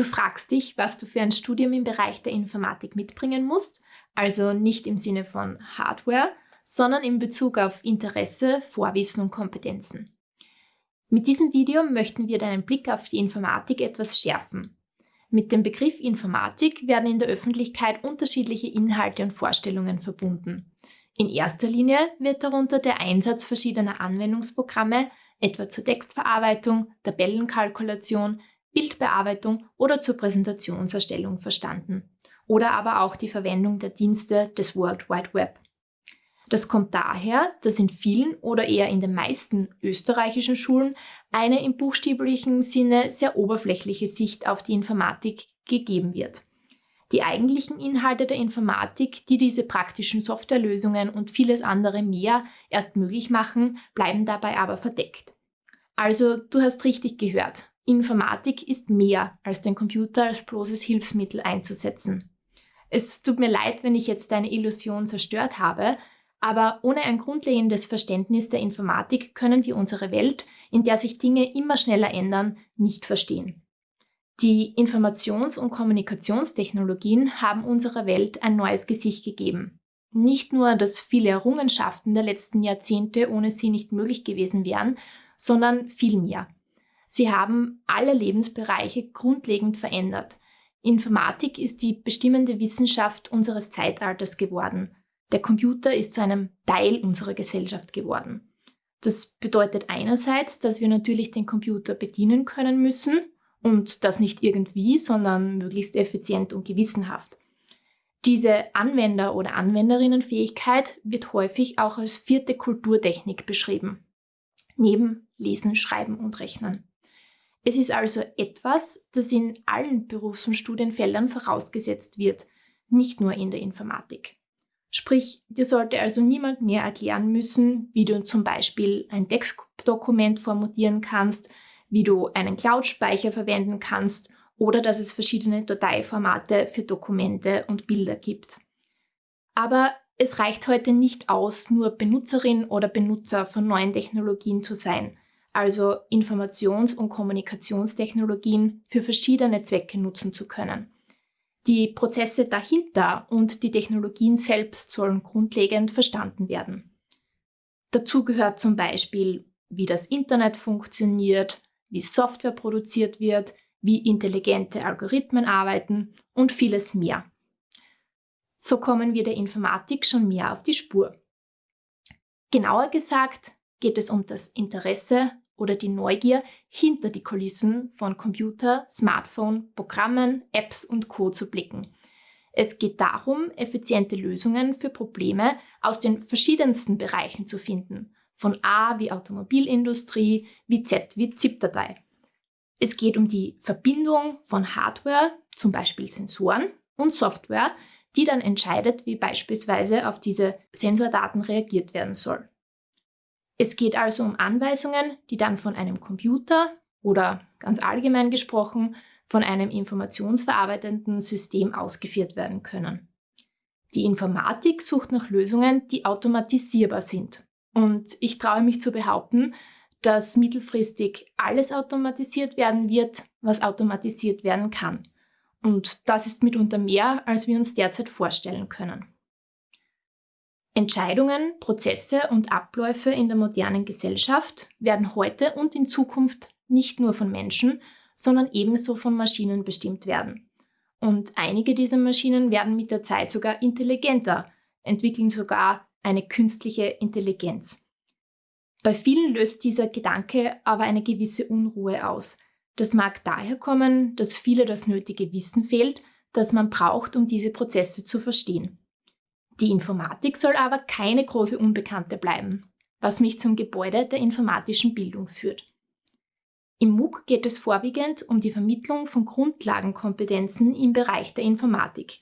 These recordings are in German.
Du fragst dich, was du für ein Studium im Bereich der Informatik mitbringen musst, also nicht im Sinne von Hardware, sondern in Bezug auf Interesse, Vorwissen und Kompetenzen. Mit diesem Video möchten wir deinen Blick auf die Informatik etwas schärfen. Mit dem Begriff Informatik werden in der Öffentlichkeit unterschiedliche Inhalte und Vorstellungen verbunden. In erster Linie wird darunter der Einsatz verschiedener Anwendungsprogramme, etwa zur Textverarbeitung, Tabellenkalkulation, Bildbearbeitung oder zur Präsentationserstellung verstanden. Oder aber auch die Verwendung der Dienste des World Wide Web. Das kommt daher, dass in vielen oder eher in den meisten österreichischen Schulen eine im buchstäblichen Sinne sehr oberflächliche Sicht auf die Informatik gegeben wird. Die eigentlichen Inhalte der Informatik, die diese praktischen Softwarelösungen und vieles andere mehr erst möglich machen, bleiben dabei aber verdeckt. Also, du hast richtig gehört. Informatik ist mehr als den Computer als bloßes Hilfsmittel einzusetzen. Es tut mir leid, wenn ich jetzt deine Illusion zerstört habe, aber ohne ein grundlegendes Verständnis der Informatik können wir unsere Welt, in der sich Dinge immer schneller ändern, nicht verstehen. Die Informations- und Kommunikationstechnologien haben unserer Welt ein neues Gesicht gegeben. Nicht nur, dass viele Errungenschaften der letzten Jahrzehnte ohne sie nicht möglich gewesen wären, sondern viel mehr. Sie haben alle Lebensbereiche grundlegend verändert. Informatik ist die bestimmende Wissenschaft unseres Zeitalters geworden. Der Computer ist zu einem Teil unserer Gesellschaft geworden. Das bedeutet einerseits, dass wir natürlich den Computer bedienen können müssen und das nicht irgendwie, sondern möglichst effizient und gewissenhaft. Diese Anwender- oder Anwenderinnenfähigkeit wird häufig auch als vierte Kulturtechnik beschrieben, neben Lesen, Schreiben und Rechnen. Es ist also etwas, das in allen Berufs- und Studienfeldern vorausgesetzt wird, nicht nur in der Informatik. Sprich, dir sollte also niemand mehr erklären müssen, wie du zum Beispiel ein Textdokument formatieren kannst, wie du einen Cloud-Speicher verwenden kannst oder dass es verschiedene Dateiformate für Dokumente und Bilder gibt. Aber es reicht heute nicht aus, nur Benutzerin oder Benutzer von neuen Technologien zu sein, also Informations- und Kommunikationstechnologien für verschiedene Zwecke nutzen zu können. Die Prozesse dahinter und die Technologien selbst sollen grundlegend verstanden werden. Dazu gehört zum Beispiel, wie das Internet funktioniert, wie Software produziert wird, wie intelligente Algorithmen arbeiten und vieles mehr. So kommen wir der Informatik schon mehr auf die Spur. Genauer gesagt geht es um das Interesse oder die Neugier hinter die Kulissen von Computer, Smartphone, Programmen, Apps und Co. zu blicken. Es geht darum, effiziente Lösungen für Probleme aus den verschiedensten Bereichen zu finden, von A wie Automobilindustrie, wie Z wie ZIP-Datei. Es geht um die Verbindung von Hardware, zum Beispiel Sensoren, und Software, die dann entscheidet, wie beispielsweise auf diese Sensordaten reagiert werden soll. Es geht also um Anweisungen, die dann von einem Computer oder ganz allgemein gesprochen von einem informationsverarbeitenden System ausgeführt werden können. Die Informatik sucht nach Lösungen, die automatisierbar sind. Und ich traue mich zu behaupten, dass mittelfristig alles automatisiert werden wird, was automatisiert werden kann. Und das ist mitunter mehr, als wir uns derzeit vorstellen können. Entscheidungen, Prozesse und Abläufe in der modernen Gesellschaft werden heute und in Zukunft nicht nur von Menschen, sondern ebenso von Maschinen bestimmt werden. Und einige dieser Maschinen werden mit der Zeit sogar intelligenter, entwickeln sogar eine künstliche Intelligenz. Bei vielen löst dieser Gedanke aber eine gewisse Unruhe aus. Das mag daher kommen, dass viele das nötige Wissen fehlt, das man braucht, um diese Prozesse zu verstehen. Die Informatik soll aber keine große Unbekannte bleiben, was mich zum Gebäude der informatischen Bildung führt. Im MOOC geht es vorwiegend um die Vermittlung von Grundlagenkompetenzen im Bereich der Informatik.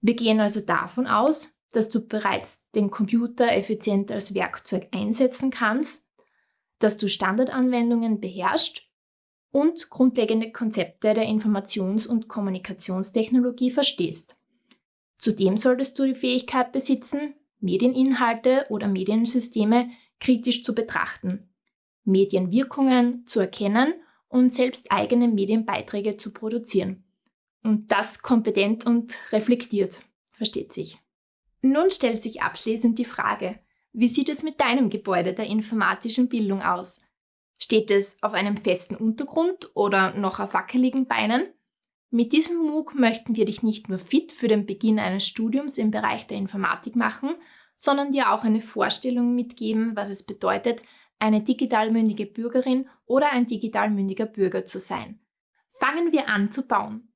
Wir gehen also davon aus, dass du bereits den Computer effizient als Werkzeug einsetzen kannst, dass du Standardanwendungen beherrschst und grundlegende Konzepte der Informations- und Kommunikationstechnologie verstehst. Zudem solltest du die Fähigkeit besitzen, Medieninhalte oder Mediensysteme kritisch zu betrachten, Medienwirkungen zu erkennen und selbst eigene Medienbeiträge zu produzieren. Und das kompetent und reflektiert, versteht sich. Nun stellt sich abschließend die Frage, wie sieht es mit deinem Gebäude der informatischen Bildung aus? Steht es auf einem festen Untergrund oder noch auf wackeligen Beinen? Mit diesem MOOC möchten wir dich nicht nur fit für den Beginn eines Studiums im Bereich der Informatik machen, sondern dir auch eine Vorstellung mitgeben, was es bedeutet, eine digital mündige Bürgerin oder ein digital mündiger Bürger zu sein. Fangen wir an zu bauen.